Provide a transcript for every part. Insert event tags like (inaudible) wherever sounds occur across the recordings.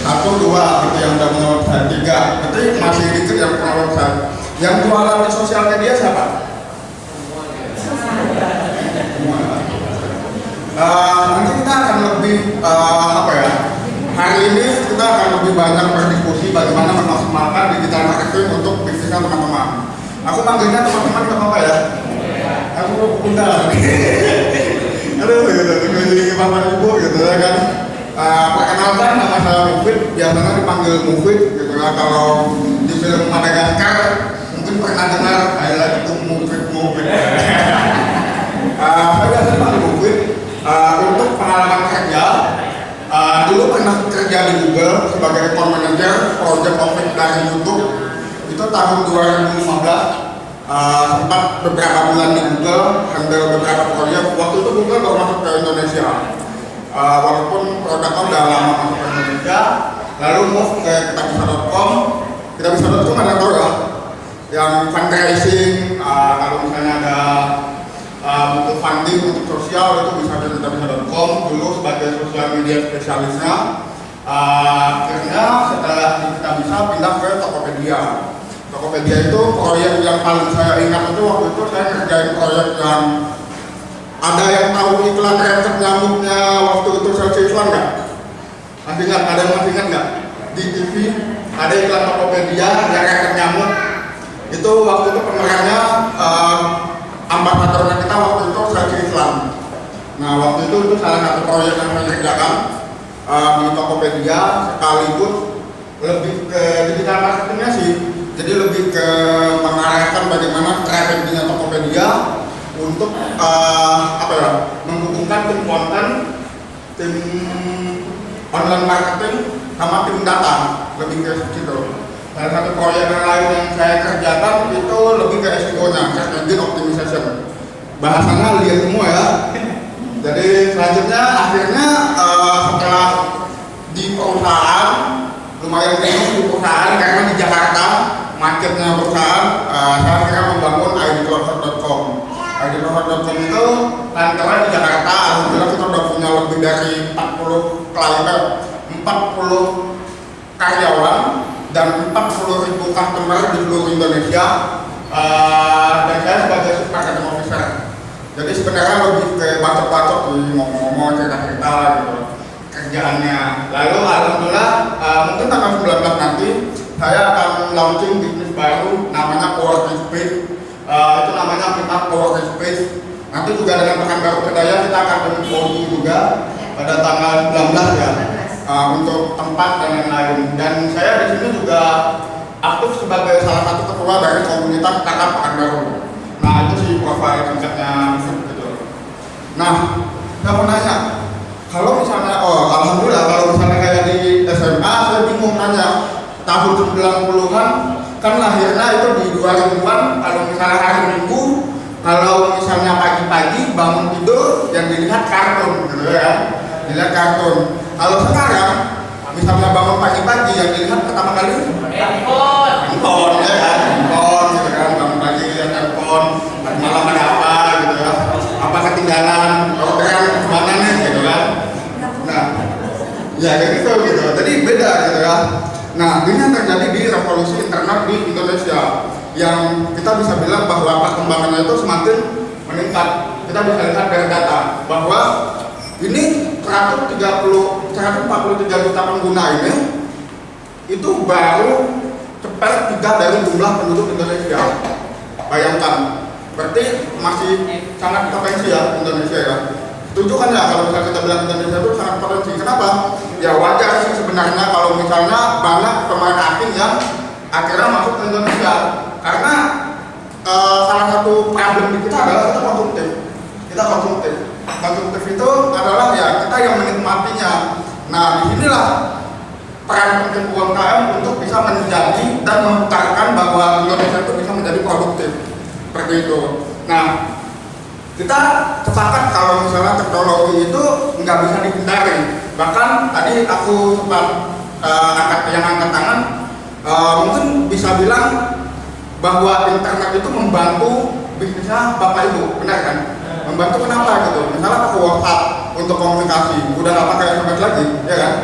Satu, dua, gitu yang udah website. Tiga, berarti masih dikit yang website. Yang jualan di sosial media siapa? Eh, nanti kita akan lebih eh, apa ya? Hari ini kita akan lebih banyak berdiskusi bagaimana memaksimalkan digital marketing untuk bisnisnya teman-teman. Aku panggilnya teman-teman nggak apa-apa ya? Aku undang. (laughs) Aduh, gitu, keliling bapak ibu gitu ya kan. Eh, perkenalkan nama saya Mufid, biasanya dipanggil Mufid gitu ya. Kalau di film Madagaskar mungkin pernah dengar I like to Mufid Mufid. (laughs) Eh, saya biasa dipanggil Mufid Eh, untuk pengalaman kerja. dulu pernah kerja di Google sebagai account manager project office dari YouTube itu tahun 2015 uh, sempat beberapa bulan di Google handle beberapa proyek waktu itu Google baru masuk ke Indonesia Uh, walaupun produknya udah lama masuk ke Indonesia lalu move ke kitabisa.com kitabisa.com ada tau ya yang fundraising uh, kalau misalnya ada uh, butuh funding untuk sosial itu bisa ke kitabisa.com dulu sebagai sosial media spesialisnya uh, akhirnya setelah di kitabisa pindah ke Tokopedia. Tokopedia itu proyek yang paling saya ingat itu waktu itu saya kerjain proyek yang ada yang tahu iklan resep nyamuknya waktu itu sales iklan nggak? Masih ingat? Ada yang masih ingat nggak? Di TV ada iklan Tokopedia yang resep nyamuk itu waktu itu pemerannya uh, ambasadornya kita waktu itu sales iklan nah waktu itu itu salah satu proyek yang saya kerjakan uh, di Tokopedia sekaligus lebih ke digital marketingnya sih jadi lebih ke mengarahkan bagaimana strateginya Tokopedia untuk uh, apa ya menghubungkan tim konten tim online marketing sama tim data lebih ke situ. Salah satu proyek lain yang saya kerjakan itu lebih ke SEO nya search engine optimization. Bahasanya lihat semua ya. Jadi selanjutnya akhirnya uh, setelah di perusahaan lumayan penuh di perusahaan karena di Jakarta macetnya perusahaan uh, saya akhirnya membangun idcloser.com idcloser.com itu kantornya di Jakarta. Alhamdulillah kita udah punya lebih dari 40 klien 40 karyawan dan 40 ribu customer di seluruh Indonesia. Uh, dan saya sebagai marketing officer. Jadi sebenarnya lebih ke bacot-bacot ngomong-ngomong cerita-cerita gitu. Kerjaannya. Lalu alhamdulillah uh, mungkin tanggal 19 nanti saya akan launching bisnis baru namanya coworking space uh, itu coworking space nanti juga dengan pekan baru kedaya kita akan berkoordinasi juga pada tanggal 19 ya uh, untuk tempat dan lain-lain dan saya di sini juga aktif sebagai salah satu ketua dari komunitas kakak Pekanbaru nah itu sih profil singkatnya gitu. Nah saya mau nanya kalau misalnya oh alhamdulillah kalau misalnya kayak di SMA saya bingung nanya tahun 90-an kan lahirnya itu di 2000-an kalau misalnya hari minggu kalau misalnya pagi-pagi bangun tidur yang dilihat kartun gitu ya. Dilihat kartun. Kalau sekarang misalnya bangun pagi-pagi yang dilihat pertama kali Handphone. handphone ya kan? Handphone gitu kan. Bangun pagi lihat handphone. Malam ada apa gitu ya. Apa ketinggalan? Orderan ke mana nih? Gitu kan. Nah ya kayak gitu gitu. Jadi beda gitu ya. Nah ini yang terjadi di revolusi internet di Indonesia. Yang kita bisa bilang bahwa perkembangannya itu semakin meningkat kita bisa lihat dari data bahwa ini 130 143 juta pengguna ini itu baru cepat tiga dari jumlah penduduk Indonesia. Bayangkan berarti masih sangat potensi ya Indonesia ya. Setuju kan ya kalau misalnya kita bilang Indonesia itu sangat potensi kenapa ya wajar sih sebenarnya kalau misalnya banyak pemain asing yang akhirnya masuk ke Indonesia karena eh, salah satu problem di kita adalah kita konsumtif kita konsumtif. Konsumtif itu adalah ya kita yang menikmatinya. Nah di sinilah peran penting UMKM untuk bisa menjadi dan membuktikan bahwa Indonesia itu bisa menjadi produktif seperti itu. Nah kita sepakat kalau misalnya teknologi itu nggak bisa dihindari. Bahkan tadi aku sempat uh, angkat yang angkat tangan, uh, mungkin bisa bilang bahwa internet itu membantu bisnisnya bapak ibu, benar kan? Membantu kenapa gitu? Misalnya pakai WhatsApp untuk komunikasi, udah nggak pakai SMS lagi, ya kan?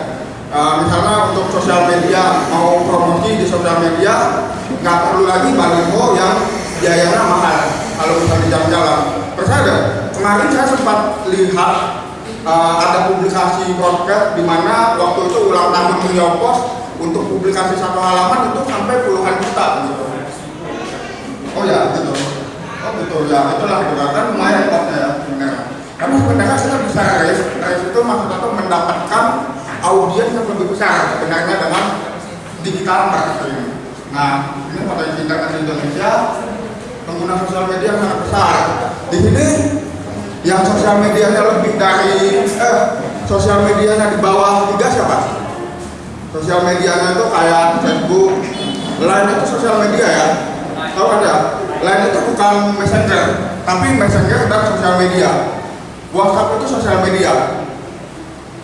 Uh, misalnya untuk sosial media mau promosi di sosial media nggak perlu lagi baliho yang biayanya mahal kalau misalnya di jalan-jalan percaya deh kemarin saya sempat lihat uh, ada publikasi broadcast di mana waktu itu ulang tahun New Post untuk publikasi satu halaman itu sampai puluhan juta gitu. Oh ya gitu. Oh betul ya itulah gitu kan lumayan kosnya ya sebenarnya. Karena sebenarnya kita bisa raise, raise itu maksudnya itu mendapatkan audiens yang lebih besar sebenarnya dengan digital marketing. Nah ini potensi internet Indonesia pengguna sosial media sangat besar. Di sini yang sosial medianya lebih dari eh sosial medianya di bawah tiga siapa? Sosial medianya itu kayak Facebook, Line itu sosial media ya. Tahu ada? Line itu bukan messenger, tapi messenger dan sosial media. WhatsApp itu sosial media.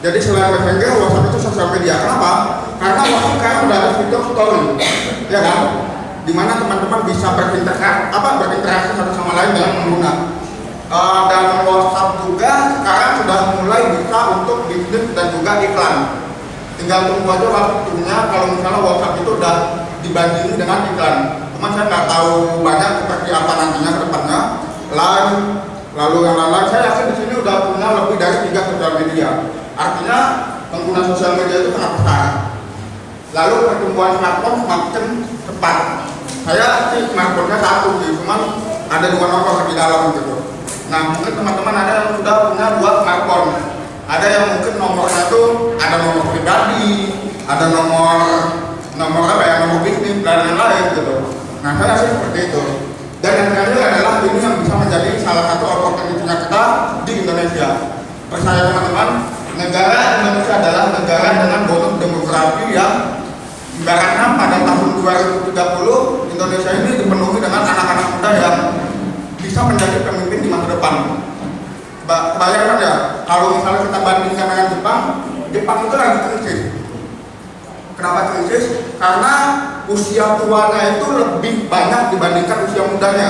Jadi selain messenger, WhatsApp itu sosial media. Kenapa? Karena WhatsApp sekarang udah ada fitur story, ya kan? Di mana teman-teman bisa berinteraksi, apa berinteraksi satu sama lain dengan pengguna. Uh, dan WhatsApp juga sekarang sudah mulai bisa untuk bisnis dan juga iklan. Tinggal tunggu aja waktunya kalau misalnya WhatsApp itu udah dibandingin dengan iklan. Cuma saya nggak tahu banyak seperti apa nantinya ke depannya. Lalu lalu yang lain-lain saya yakin di sini udah punya lebih dari tiga sosial media. Artinya pengguna sosial media itu sangat besar. Lalu pertumbuhan smartphone semakin cepat. Saya sih smartphone-nya satu sih, cuman ada dua nomor di dalam gitu. Nah mungkin teman-teman ada yang sudah punya dua smartphone. Ada yang mungkin nomornya tuh ada nomor pribadi, ada nomor nomor apa ya nomor bisnis dan lain-lain gitu. Nah saya sih seperti itu. Dan yang terakhir adalah ini yang bisa menjadi salah satu opportunity-nya kita di Indonesia. Percaya teman-teman, negara Indonesia adalah negara dengan bonus demografi yang ibaratnya pada tahun 2030 Indonesia ini dipenuhi dengan anak-anak muda yang bisa menjadi pemimpin di masa depan. Ba bayangkan ya, kalau misalnya kita bandingkan dengan Jepang, Jepang itu lagi krisis. Kenapa krisis? Karena usia tuanya itu lebih banyak dibandingkan usia mudanya.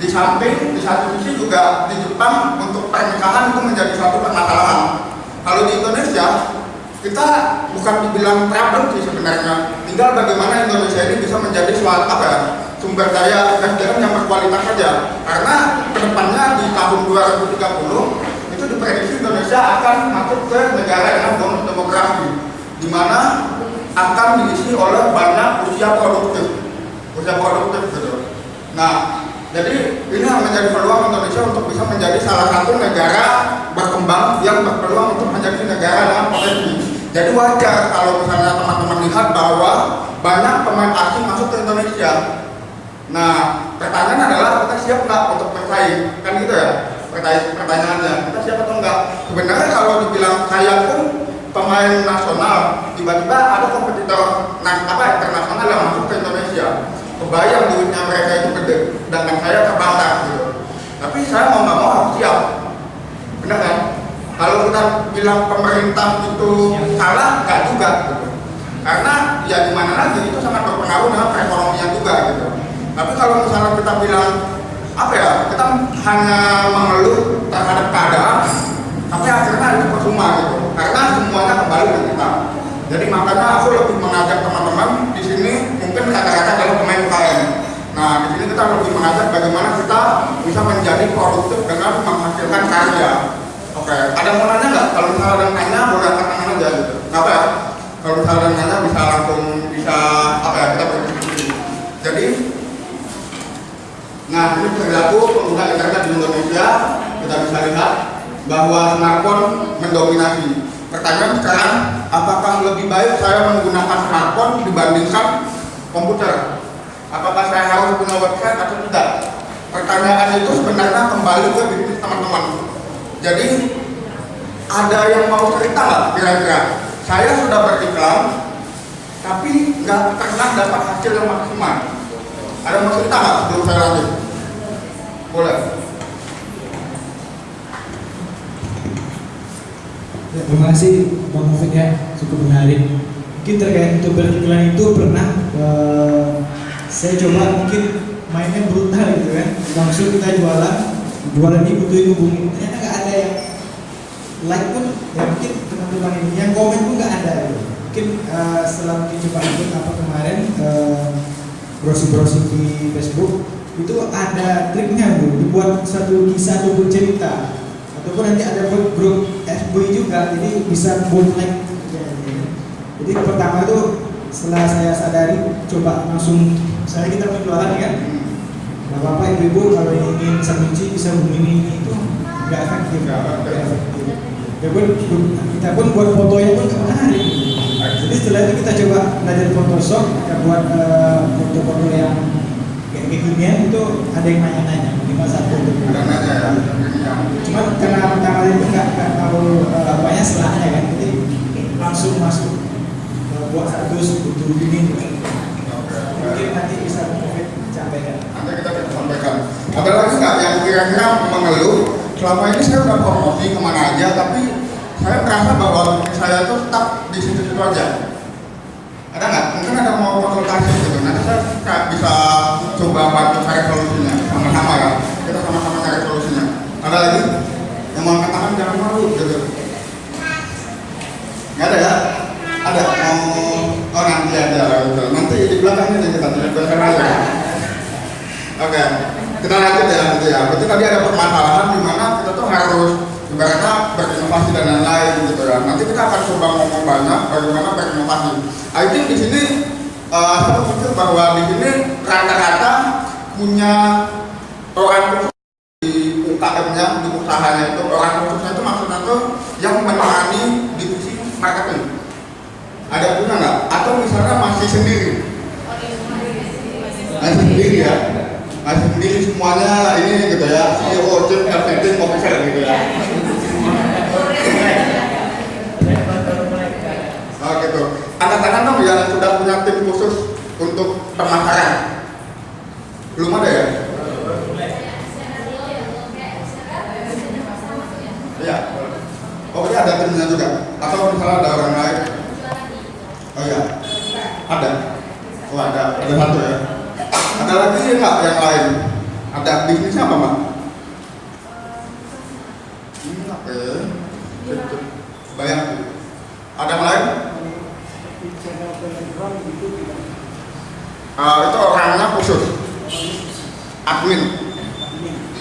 Di samping, di satu sisi juga di Jepang untuk pernikahan itu menjadi suatu permasalahan. Kalau di Indonesia, kita bukan dibilang problem sih sebenarnya. Tinggal bagaimana Indonesia ini bisa menjadi suatu apa ya, sumber daya SDM yang berkualitas saja. Karena ke depannya di tahun 2030 itu diprediksi Indonesia akan masuk ke negara dengan bonus demografi, di mana akan diisi oleh banyak usia produktif, usia produktif gitu. Nah, jadi ini yang menjadi peluang Indonesia untuk bisa menjadi salah satu negara berkembang yang berpeluang untuk menjadi negara dengan potensi. Jadi wajar kalau misalnya teman-teman lihat bahwa banyak pemain asing masuk ke. Nah, pertanyaan adalah kita siap nggak untuk bersaing? Kan gitu ya pertanyaannya. Kita siap atau enggak? Sebenarnya kalau dibilang saya pun pemain nasional, tiba-tiba ada kompetitor nah, apa internasional yang masuk ke Indonesia. Kebayang duitnya mereka itu gede, sedangkan saya terbatas gitu. Tapi saya mau nggak mau harus siap. Benar kan? Kalau kita bilang pemerintah itu salah, nggak juga gitu. Karena ya gimana lagi itu sangat berpengaruh dengan perekonomian juga gitu. Tapi kalau misalnya kita bilang apa ya, kita hanya mengeluh terhadap keadaan, tapi akhirnya itu percuma gitu. Karena semuanya kembali ke kita. Jadi makanya aku lebih mengajak teman-teman di sini mungkin kata-kata adalah pemain UKM. Nah di sini kita lebih mengajak bagaimana kita bisa menjadi produktif dengan menghasilkan karya. Oke, ada mau nanya nggak? Kalau misalnya ada yang nanya, boleh angkat tangan aja gitu. Apa ya? Kalau misalnya ada nanya, bisa langsung bisa apa ya? Kita berdiskusi. Jadi, nah ini perilaku pengguna internet di Indonesia kita bisa lihat bahwa smartphone mendominasi. Pertanyaan sekarang, apakah lebih baik saya menggunakan smartphone dibandingkan komputer? Apakah saya harus punya website atau tidak? pertanyaan itu sebenarnya kembali ke bisnis teman-teman. Jadi ada yang mau cerita nggak kira-kira? Saya sudah beriklan, tapi nggak pernah dapat hasil yang maksimal. Ada yang mau cerita nggak sebelum saya lanjut? Ya, terima kasih Bang Mufid ya, cukup menarik. Mungkin terkait untuk beriklan itu pernah eh, saya coba mungkin mainnya brutal gitu kan. Langsung kita jualan, jualan ini butuhin hubungi. Ternyata nggak ada yang like pun, ya mungkin teman-teman ini yang komen pun nggak ada. Gitu. Mungkin eh, setelah mungkin coba ikut apa kemarin eh, browsing-browsing di Facebook itu ada triknya bu, dibuat satu kisah ataupun cerita. Ataupun nanti ada grup, grup FB juga jadi bisa bootleg. Jadi pertama itu setelah saya sadari coba langsung saya kita penjualan kan? Nggak apa-apa ibu-ibu kalau ingin sambuci bisa hubungi ini itu nggak efektif. Nggak efektif. Ya pun kita pun buat fotonya pun nggak menarik jadi setelah itu kita coba belajar Photoshop kita buat eh, foto-foto yang kekinian itu ada yang nanya-nanya minimal satu nanya ya. cuman karena pertama itu nggak nggak tahu uh, apanya setelahnya kan jadi langsung masuk uh, buat status butuh ini mungkin nanti bisa Covid sampaikan Nanti kita bisa sampaikan. Ada lagi nggak yang kira-kira mengeluh? Selama ini saya udah promosi ke mana aja, tapi saya merasa bahwa saya itu tetap di situ-situ aja. Ada nggak? Mungkin ada mau konsultasi gitu. Nanti saya bisa bantu cari solusinya sama-sama ya. Kita sama-sama cari solusinya. Ada lagi yang mau angkat tangan jangan malu gitu. Nggak ada ya? Ada mau oh nanti ada gitu. Nanti di belakangnya nih kita di belakang aja. Oke, kita lanjut ya gitu ya. Berarti tadi ada permasalahan di mana kita tuh harus ibaratnya berinovasi dan lain-lain gitu ya. Nanti kita akan coba ngomong banyak bagaimana berinovasi. I think di sini eh, saya pikir bahwa di sini rata-rata punya orang khusus di UKM-nya, di usahanya itu orang khususnya itu maksudnya tuh yang menangani divisi marketing. Ada punya nggak? Atau misalnya masih sendiri? masih sendiri ya masih sendiri semuanya ini gitu ya CEO chief marketing officer gitu ya oh gitu angkat tangan dong yang sudah punya tim khusus untuk pemasaran belum ada ya oh iya ada timnya juga atau misalnya ada orang lain oh iya ada oh ada ada satu ya ada lagi nggak yang lain? Ada bisnisnya apa, Mbak? Hmm, oke. Banyak. Ada yang lain? Ah, itu orangnya khusus. Admin.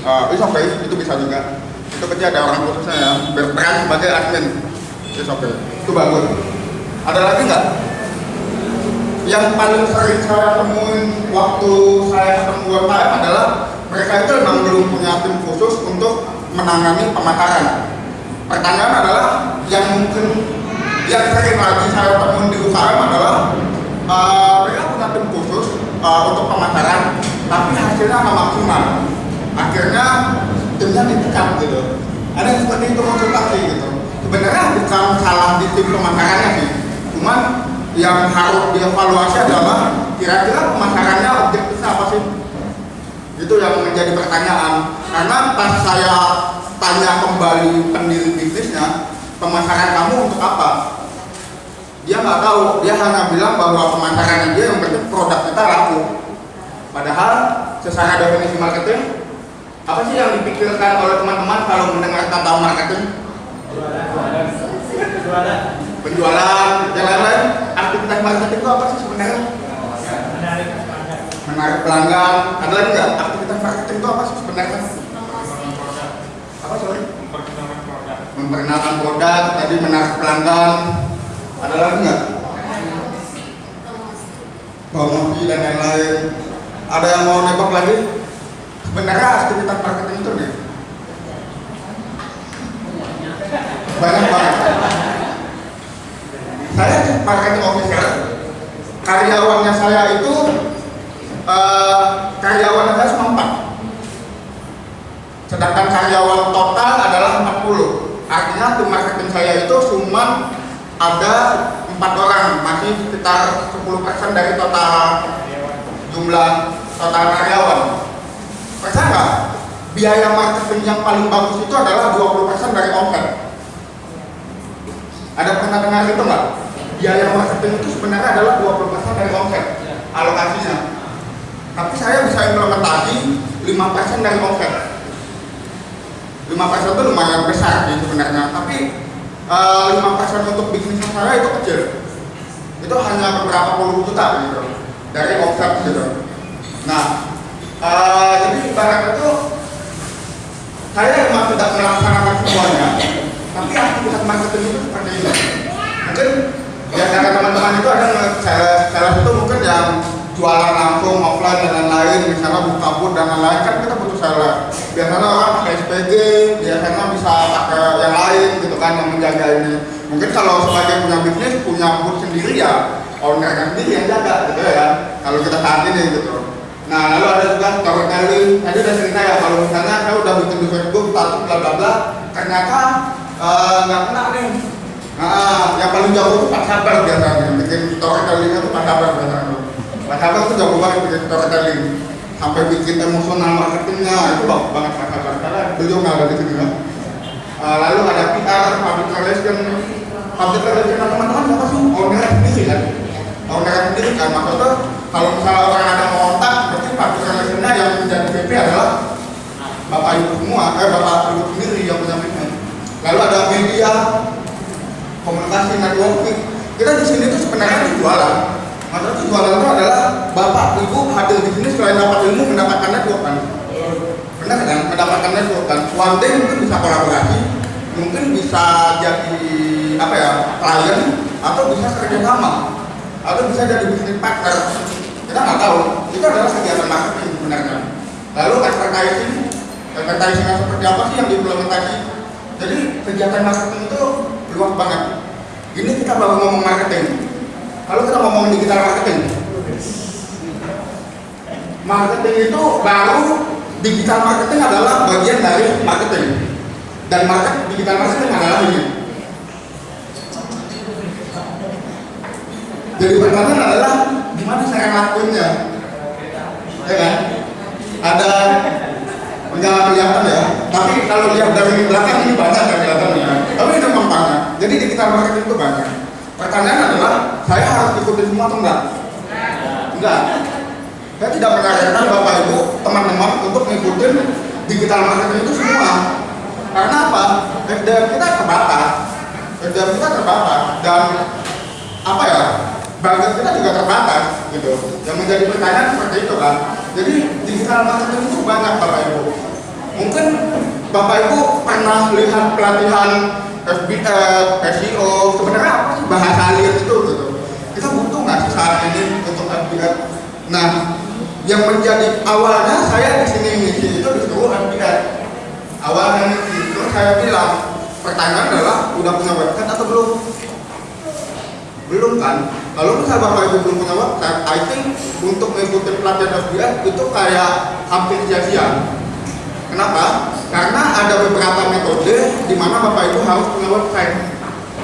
Ah, itu oke, itu bisa juga. Itu berarti ada orang khususnya ya, berperan sebagai admin. Itu oke. Itu bagus. Ada lagi nggak? yang paling sering saya temuin waktu saya ketemu UMKM adalah mereka itu memang belum punya tim khusus untuk menangani pemasaran. Pertanyaan adalah yang mungkin yang sering lagi saya temuin di UKM adalah uh, mereka punya tim khusus uh, untuk pemasaran, tapi hasilnya nggak maksimal. Akhirnya timnya dipecat gitu. Ada yang seperti itu konsultasi gitu. Sebenarnya bukan salah di tim pemasarannya sih, cuman yang harus dievaluasi adalah kira-kira pemasarannya objektifnya apa sih? Itu yang menjadi pertanyaan. Karena pas saya tanya kembali pendiri bisnisnya, pemasaran kamu untuk apa? Dia nggak tahu. Dia hanya bilang bahwa pemasaran dia yang penting produk kita laku. Padahal secara definisi marketing, apa sih yang dipikirkan oleh teman-teman kalau mendengar kata marketing? penjualan yang lain-lain. Aktivitas marketing itu apa sih sebenarnya? Menarik pelanggan. Ada lagi nggak? Aktivitas marketing itu apa sih sebenarnya? Apa sorry? Memperkenalkan produk tadi menarik pelanggan. Ada lagi nggak? Promosi dan lain-lain ada yang mau nebak lagi? Sebenarnya aktivitas marketing itu nih. Banyak banget. Saya marketing officer. Karyawannya saya itu uh, karyawannya saya cuma 4 sedangkan karyawan total adalah 40 artinya tim marketing saya itu cuma ada empat orang. Masih sekitar 10% dari total jumlah total karyawan. Percaya nggak? Biaya marketing yang paling bagus itu adalah 20% dari omset. Ada pernah dengar itu nggak? Biaya marketing itu sebenarnya adalah 20% dari omset alokasinya. Tapi saya bisa implementasi 5% dari omset. 5% itu lumayan besar sih sebenarnya, tapi eh, 5% untuk bisnis saya itu kecil. Itu hanya beberapa puluh juta gitu dari omset gitu. Nah, eh, jadi ibaratnya itu saya memang tidak melaksanakan semuanya, tapi aktivitas marketing itu seperti ini. Mungkin ya karena teman-teman itu ada salah satu mungkin yang jualan langsung offline dan lain-lain, misalnya buka booth dan lain-lain kan kita butuh seller. Biasanya orang pakai SPG, biasanya bisa pakai yang lain gitu kan yang menjaga ini. Mungkin kalau sebagai punya bisnis punya booth sendiri ya ownernya sendiri yang jaga gitu ya. Kalau kita saat ini gitu. Nah, lalu ada juga storytelling. Tadi udah cerita ya kalau misalnya saya udah bikin di Facebook status bla bla bla, ternyata eh, nggak kena nih. Nah, yang paling jago itu Pak Sabar biasanya bikin storytelling itu Pak Sabar biasanya. Pak Sabar itu jago banget bikin storytelling sampai bikin emosional marketingnya itu bagus banget Pak Sabar karena beliau nggak ada di sini kan. Eh, lalu ada PR, public relation, public relation teman-teman siapa sih? Owner sendiri kan? Owner sendiri kan maksudnya kalau misalnya orang ada mau kontak, berarti public relationnya yang menjadi VP adalah bapak ibu semua, eh bapak ibu sendiri yang punya bisnis. Lalu ada media, komunikasi, networking. Kita di sini tuh sebenarnya itu jualan. Maksudnya tuh jualan itu adalah bapak ibu hadir di sini selain dapat ilmu mendapatkan network kan. Benar kan? Mendapatkan network kan. One day mungkin bisa kolaborasi, mungkin bisa jadi apa ya klien atau bisa kerja atau bisa jadi bisnis partner. Kita nggak tahu. Itu adalah kegiatan marketing sebenarnya. Lalu advertising advertising seperti apa sih yang diimplementasi? Jadi kegiatan marketing itu luas banget. Ini kita baru ngomong marketing. Kalau kita ngomong digital marketing marketing itu baru digital marketing adalah bagian dari marketing. Dan market digital marketing adalah ini jadi pertanyaan adalah gimana saya ngelakuinnya? Ya kan? Ada nggak kelihatan ya. Tapi kalau lihat dari belakang ini banyak nggak kelihatannya. Tapi itu memang jadi digital marketing itu banyak. Pertanyaan adalah saya harus ikutin semua atau enggak? Enggak. Saya tidak menyarankan bapak ibu teman-teman untuk ngikutin digital marketing itu semua. Karena apa? SDM kita terbatas. SDM kita terbatas. Dan apa ya budget kita juga terbatas gitu. Yang menjadi pertanyaan seperti itu kan. Jadi digital marketing itu banyak bapak ibu. Mungkin bapak ibu pernah lihat pelatihan FBF, SEO sebenarnya apa sih bahasa alien itu gitu. Kita butuh nggak sih saat ini untuk FBF nah yang menjadi awalnya saya di sini ngisi itu disuruh FBF awalnya terus saya bilang pertanyaan adalah udah punya website atau belum? Belum kan kalau misalnya bapak ibu belum website I think untuk mengikuti pelatihan FBF itu kayak hampir sia-sia kenapa? karena ada beberapa metode di mana bapak ibu harus website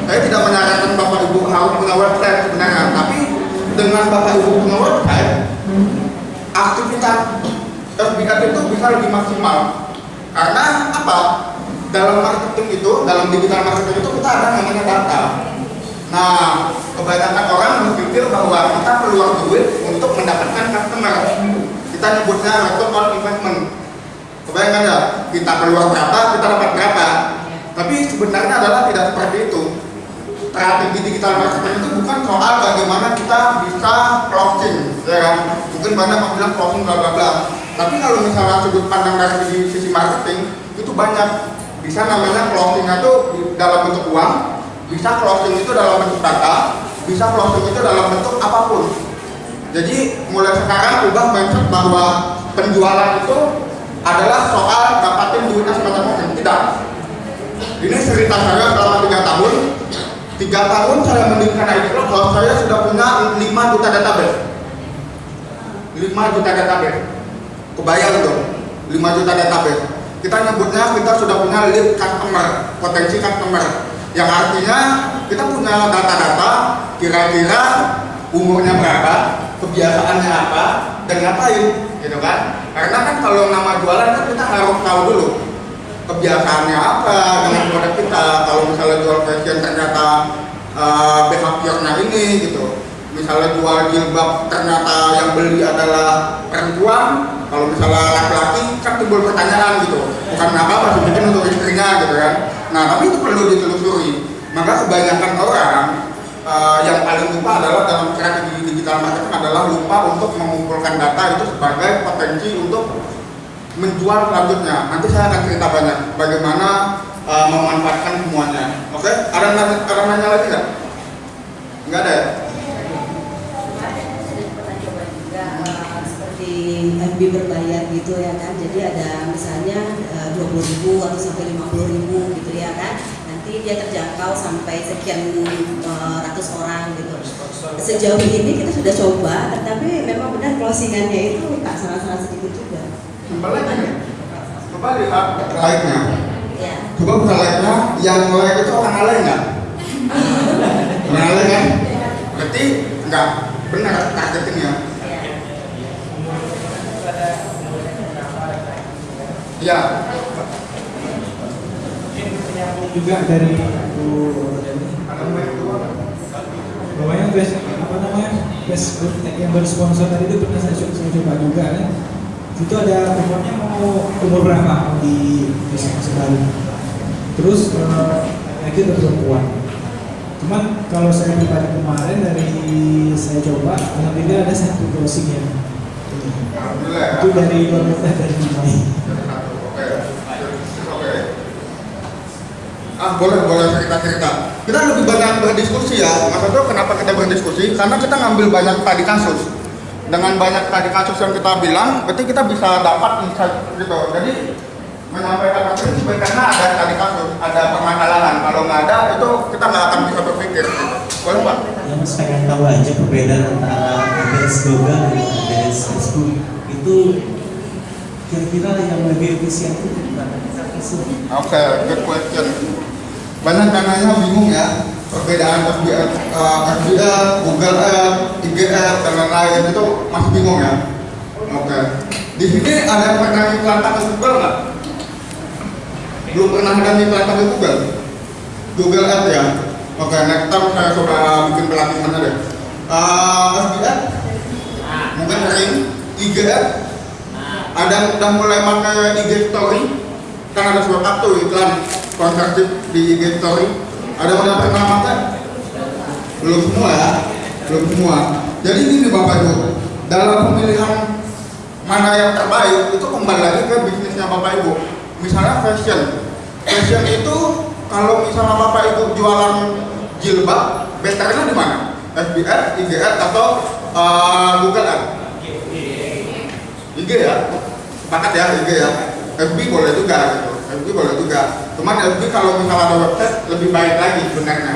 saya tidak menyarankan bapak ibu harus website sebenarnya tapi dengan bapak ibu website aktivitas FBF itu bisa lebih maksimal. Karena apa? dalam marketing itu, dalam digital marketing itu kita ada namanya data Nah, kebanyakan orang berpikir bahwa kita keluar duit untuk mendapatkan customer. Kita nyebutnya return on investment. Kebayangkan ya, kita keluar berapa, kita dapat berapa. Tapi sebenarnya adalah tidak seperti itu. Strategi digital marketing itu bukan soal bagaimana kita bisa closing, ya kan? Mungkin banyak yang bilang closing bla bla bla. Tapi kalau misalnya sudut pandang dari sisi marketing itu banyak. Bisa namanya closing itu dalam bentuk uang, bisa closing itu dalam bentuk data, bisa closing itu dalam bentuk apa pun. Jadi mulai sekarang ubah mindset bahwa penjualan itu adalah soal dapatin duitnya semacam mungkin. Tidak. Ini cerita saya selama tiga tahun. Tiga tahun saya mendirikan Club, kalau saya sudah punya 5 juta database. 5 juta database. Kebayang dong, 5 juta database. Kita nyebutnya kita sudah punya lead customer, potensi customer Yang artinya kita punya data-data kira-kira umurnya berapa, kebiasaannya apa, dan ngapain, gitu kan? Karena kan kalau nama jualan kan kita harus tahu dulu kebiasaannya apa dengan produk kita. Kalau misalnya jual fashion ternyata uh, behaviornya ini gitu. Misalnya jual jilbab ternyata yang beli adalah perempuan, kalau misalnya laki-laki kan timbul pertanyaan gitu. Bukan apa-apa bikin untuk istrinya gitu kan. Nah tapi itu perlu ditelusuri. Maka kebanyakan orang uh, yang paling lupa adalah dalam strategi digital marketing adalah lupa untuk mengumpulkan data itu sebagai potensi untuk menjual selanjutnya. Nanti saya akan cerita banyak bagaimana uh, memanfaatkan semuanya. Oke? Ada nanya, ada nanya lagi nggak? Nggak ada ya? Juga eh, seperti FB berbayar 20 ribu atau sampai 50 ribu gitu ya kan. Nanti dia terjangkau sampai sekian uh, ratus orang gitu. Sejauh ini kita sudah coba tetapi memang benar closingannya itu tak salah-salah sedikit juga. Kembali kembali like-nya. Ya. Coba buka like-nya. Yang like itu orang alay nggak? orang alay kan? berarti nggak benar targetnya ya. ya. ya. Juga dari Bu. Pokoknya best apa namanya best yang bersponsor tadi itu pernah saya, coba- saya coba juga kan. Itu ada umurnya mau umur berapa di di sekali. Terus eh, lagi ada perempuan. Cuman kalau saya pribadi kemarin dari saya coba, alhamdulillah ada satu yang Alhamdulillah ya. itu dari wanita dari Dubai. Oke. Oke. Ah boleh boleh cerita cerita. Kita lebih banyak berdiskusi ya. Mas Ardo kenapa kita berdiskusi? Karena kita ngambil banyak tadi kasus. Dengan banyak tadi kasus yang kita bilang, berarti kita bisa dapat insight gitu. Jadi menyampaikan materi sebenarnya ada tadi kasus, ada permasalahan. Kalau nggak ada itu kita nggak akan bisa berpikir. Gitu. Boleh pak? yang mas pengen tahu aja perbedaan antara adres Google dan adres Facebook itu kira-kira yang lebih efisien itu? Oke, good question. Banyak yang nanya bingung ya perbedaan FBL, uh, Google Ads, IG Ads dan lain-lain itu masih bingung ya. Oke. Di sini ada yang pernah iklan pakai Google nggak? Belum pernah ada iklan pakai Google. Google Ads ya. Oke, next time saya coba bikin pelatihannya deh. Uh, FBL, mungkin sering IG Ads, ada yang udah mulai pakai IG Story kan ada suatu tuh iklan sponsorship di IG Story. Ada pernah pakai belum semua ya. Belum semua. Jadi gini bapak ibu. Dalam pemilihan mana yang terbaik itu kembali lagi ke bisnisnya bapak ibu. Misalnya fashion. Fashion itu kalau misalnya bapak ibu jualan jilbab betternya di mana? FBR, IGR atau uh, Google Ads? IG ya. Sepakat ya IG ya FB boleh juga gitu. FB boleh juga. Cuman FB kalau misalnya ada website lebih baik lagi sebenarnya.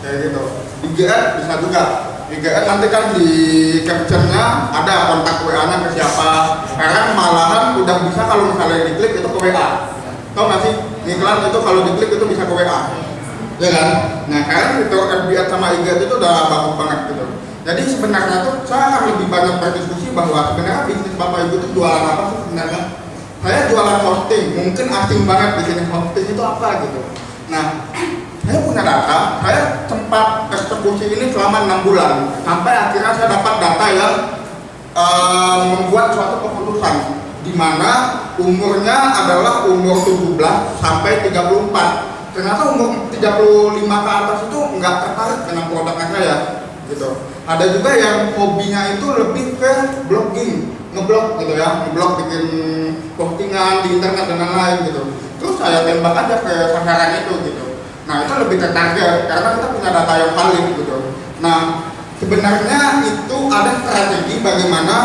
Kayak gitu. IGR bisa juga. IGR nanti kan di captionnya ada kontak WA nya ke siapa. Sekarang malahan udah bisa kalau misalnya diklik itu ke WA tau gak sih? Iklan itu kalau diklik itu bisa ke WA ya kan? Nah sekarang itu FB sama IG itu udah bagus banget gitu. Jadi sebenarnya tuh saya lebih banyak berdiskusi bahwa sebenarnya bisnis bapak ibu itu jualan apa sih sebenarnya? Saya jualan hosting, mungkin asing banget di sini hosting itu apa gitu. Nah, (clears throat) saya punya data, saya sempat eksekusi ini selama enam bulan, sampai akhirnya saya dapat data yang eh, membuat suatu keputusan di mana umurnya adalah umur 17 sampai 34. Ternyata umur 35 ke atas itu nggak tertarik dengan produknya saya gitu. Ada juga yang hobinya itu lebih ke blogging, ngeblog gitu ya, ngeblog bikin postingan di internet dan lain-lain gitu. Terus saya tembak aja ke sasaran itu gitu. Nah itu lebih ke target karena kita punya data yang valid gitu. Nah sebenarnya itu ada strategi bagaimana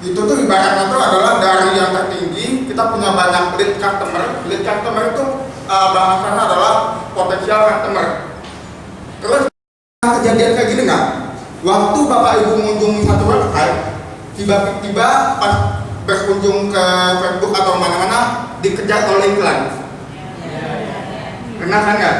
itu tuh ibaratnya itu adalah dari yang tertinggi kita punya banyak lead customer. Lead customer itu uh, bahasanya adalah potensial customer. Terus kejadian kayak gini nggak? Waktu bapak ibu mengunjungi satu website, tiba-tiba pas berkunjung ke Facebook atau mana-mana dikejar oleh iklan. Pernah kan nggak?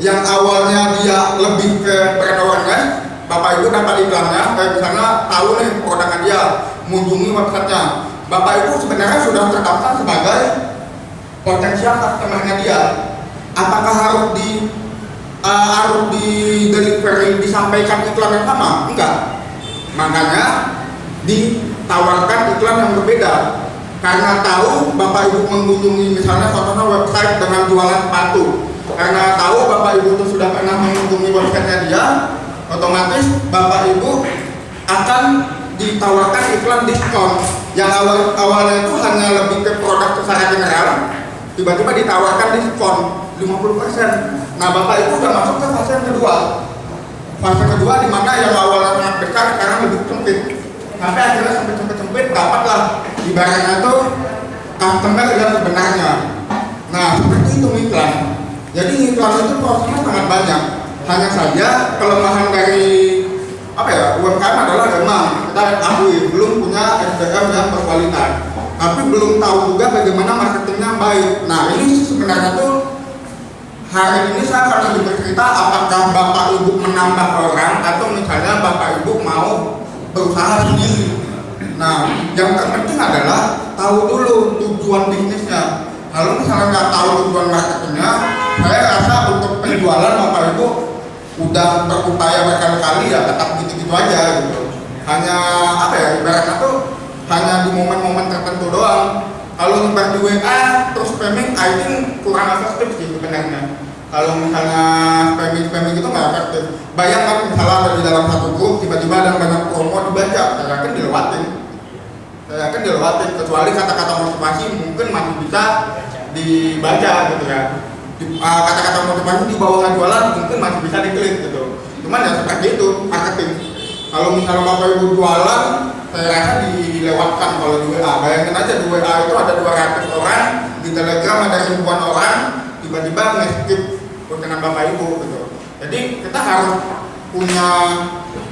yang awalnya dia lebih ke brand awareness bapak ibu dapat iklannya kayak misalnya tahu nih produknya dia mengunjungi websitenya. Bapak ibu sebenarnya sudah terdaftar sebagai potensial customernya dia? Apakah harus di uh, harus di delivery disampaikan iklan yang sama? Enggak makanya ditawarkan iklan yang berbeda. Karena tahu bapak ibu mengunjungi misalnya contohnya website dengan jualan sepatu. Karena tahu bapak ibu itu sudah pernah mengunjungi websitenya dia otomatis bapak ibu akan ditawarkan iklan diskon. Yang awal awalnya itu hanya lebih ke produk secara general tiba-tiba ditawarkan diskon 50% nah bapak ibu udah masuk ke fase yang kedua fase kedua di mana yang awalnya sangat besar sekarang lebih sempit. Sampai akhirnya sempit sempit sempit dapatlah ibaratnya tuh customer yang sebenarnya. Nah seperti itu iklan jadi iklan itu prosesnya sangat banyak. Hanya saja kelemahan dari apa ya UMKM adalah memang kita akui belum punya SDM yang berkualitas. Tapi belum tahu juga bagaimana marketingnya baik. Nah ini sebenarnya tuh hari ini saya akan lebih bercerita apakah bapak ibu menambah orang atau misalnya bapak ibu mau berusaha sendiri. Nah yang terpenting adalah tahu dulu tujuan bisnisnya. Kalau misalnya nggak tahu tujuan marketingnya saya rasa untuk penjualan bapak ibu udah berupaya berkali-kali ya tetap gitu-gitu aja gitu. Hanya apa ya ibaratnya tuh hanya di momen-momen tertentu doang kalau nyebar di WA terus spamming I think kurang efektif sih sebenarnya. Kalau misalnya spamming spamming itu nggak efektif bayangkan misalnya ada di dalam satu grup tiba-tiba ada banyak promo dibaca saya yakin dilewatin. Saya yakin dilewatin kecuali kata-kata motivasi mungkin masih bisa dibaca gitu ya. Uh, kata-kata motivasi di bawah jualan mungkin masih bisa diklik gitu. Cuman ya seperti itu marketing kalau misalnya bapak ibu jualan saya rasa dilewatkan kalau di WA bayangin aja di WA itu ada 200 orang di telegram ada ribuan orang tiba-tiba nge-skip dengan bapak ibu gitu. Jadi kita harus punya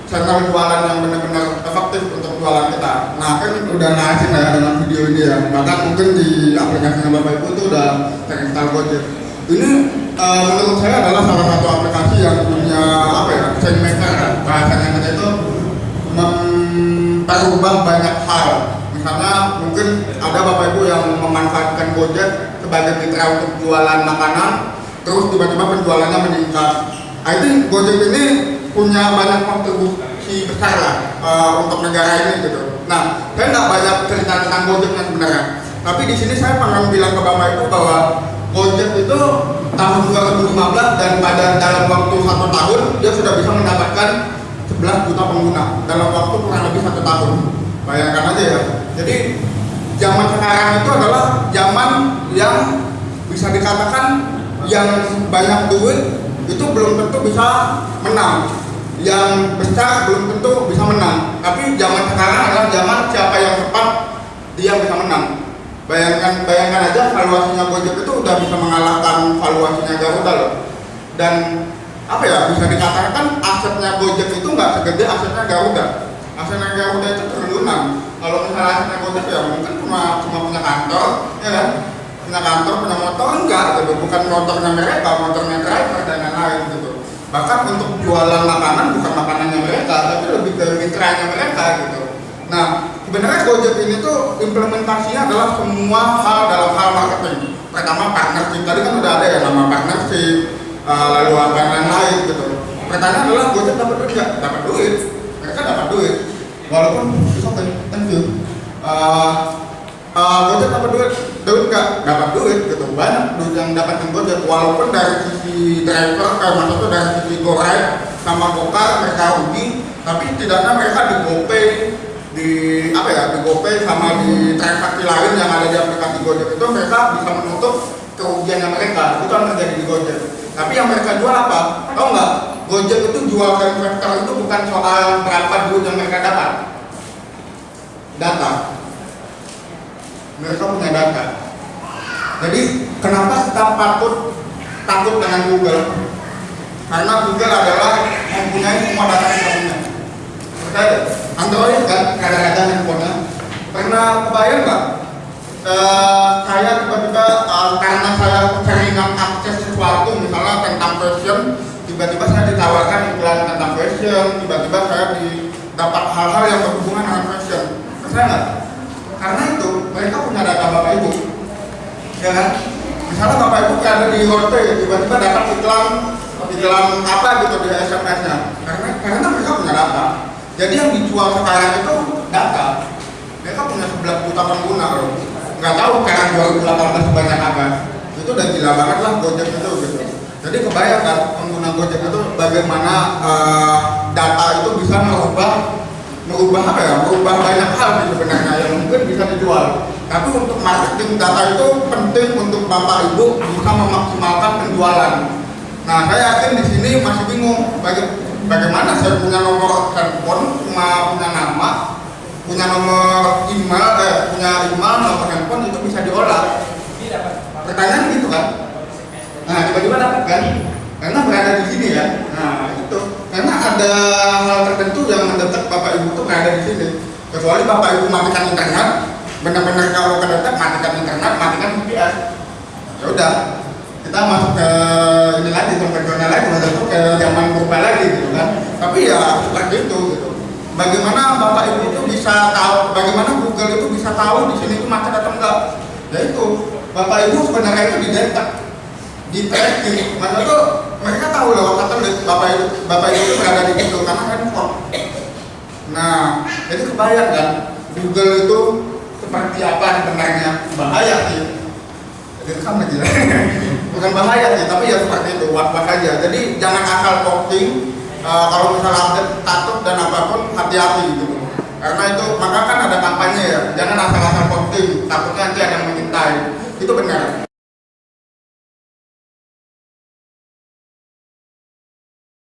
channel jualan yang benar-benar efektif untuk jualan kita. Nah kan udah ngasih ya dengan video ini ya. Bahkan mungkin di aplikasinya bapak ibu itu udah terinstall Gojek ini eh, menurut saya adalah salah satu aplikasi yang punya apa ya change maker kan. Bahasanya kita itu memperubah banyak hal. Misalnya mungkin ada bapak ibu yang memanfaatkan Gojek sebagai mitra untuk jualan makanan terus tiba-tiba penjualannya meningkat. I think Gojek ini punya banyak kontribusi besar lah eh, untuk negara ini gitu. Nah saya nggak banyak cerita tentang Gojeknya sebenarnya. Tapi di sini saya pengen bilang ke bapak ibu bahwa Gojek itu tahun 2015 dan pada dalam waktu satu tahun dia sudah bisa mendapatkan 11 juta pengguna. Dalam waktu kurang lebih satu tahun. Bayangkan aja ya. Jadi zaman sekarang itu adalah zaman yang bisa dikatakan yang banyak duit itu belum tentu bisa menang. Yang besar belum tentu bisa menang. Tapi zaman sekarang adalah zaman siapa yang cepat dia bisa menang bayangkan bayangkan aja valuasinya Gojek itu udah bisa mengalahkan valuasinya Garuda loh. Dan apa ya bisa dikatakan asetnya Gojek itu nggak segede asetnya Garuda. Asetnya Garuda itu triliunan. Kalau misalnya asetnya Gojek ya mungkin cuma cuma punya kantor ya kan? Punya kantor punya motor enggak gitu. Bukan motornya mereka motornya driver dan lain-lain gitu. Bahkan untuk jualan makanan bukan makanannya mereka tapi lebih ke mitranya mereka gitu. Nah sebenarnya Gojek ini tuh implementasinya adalah semua hal dalam hal marketing. Pertama partnership tadi kan udah ada ya nama partnership uh, lalu apa lain-lain gitu. Pertanyaan adalah Gojek dapat nggak? Dapat duit. Mereka dapat duit. Walaupun okay thank you Gojek dapat duit duit nggak? Dapat duit gitu. Banyak duit yang dapat Gojek. Walaupun dari sisi driver eh, maksudnya dari sisi GoRide sama Gokar mereka rugi tapi tidaknya mereka di GoPay di apa ya di GoPay sama di transaksi lain yang ada di aplikasi Gojek. Itu mereka bisa menutup kerugiannya mereka. Itu yang terjadi di Gojek. Tapi yang mereka jual apa? Tau nggak? Gojek itu jual ke investor itu bukan soal berapa duit yang mereka dapat. Data. Mereka punya data. Jadi kenapa kita patut takut dengan Google? Karena Google adalah mempunyai semua data yang kita punya deh, Android kan kadang-kadang handphonenya. Pernah kebayang nggak? Eh, saya tiba-tiba eh, karena saya seringan akses sesuatu misalnya tentang fashion tiba-tiba saya ditawarkan iklan tentang fashion tiba-tiba saya dapat hal-hal yang berhubungan dengan fashion. Saya nggak? Karena itu mereka punya data bapak ibu. Ya kan? Misalnya bapak ibu ada di hotel tiba-tiba dapat iklan iklan apa gitu di SMS nya karena karena mereka punya data jadi yang dijual sekarang itu data mereka punya 11 juta pengguna loh nggak tahu sekarang 2018 sebanyak apa. Itu udah gila banget lah Gojek itu gitu. Jadi kebayangkan pengguna Gojek itu bagaimana eh, data itu bisa merubah merubah apa ya? Merubah banyak hal sih sebenarnya yang mungkin bisa dijual. Tapi untuk marketing data itu penting untuk bapak ibu bisa memaksimalkan penjualan. Nah saya yakin di sini masih bingung bagaimana saya punya nomor handphone cuma punya nama punya nomor email eh, punya email nomor handphone itu bisa diolah. Pertanyaan gitu kan? Nah tiba-tiba dapat kan? Karena berada di sini ya? Nah itu. Karena ada hal tertentu yang mendetek bapak ibu tuh berada di sini. Kecuali bapak ibu matikan internet benar-benar kalau kedetek matikan internet matikan VPN ya udah kita masuk ke ini lagi konvensional lagi masuk ke zaman purba lagi gitu kan. Tapi ya seperti itu gitu. Bagaimana bapak ibu itu bisa tahu bagaimana Google itu bisa tahu di sini itu macet atau enggak? Ya itu bapak ibu sebenarnya itu didetek di tracking. Mana tuh mereka tahu lewat satelit bapak ibu bapak ibu itu berada di situ karena handphone. Nah jadi kebayang kan Google itu seperti apa sebenarnya? Bahaya sih. Jadi sama aja (laughs) bukan bahaya sih tapi ya seperti itu was-was aja. Jadi jangan asal posting eh, kalau misalnya update dan apa pun hati-hati gitu. Karena itu maka kan ada kampanye ya jangan asal-asal posting takutnya nanti ada yang mengintai itu benar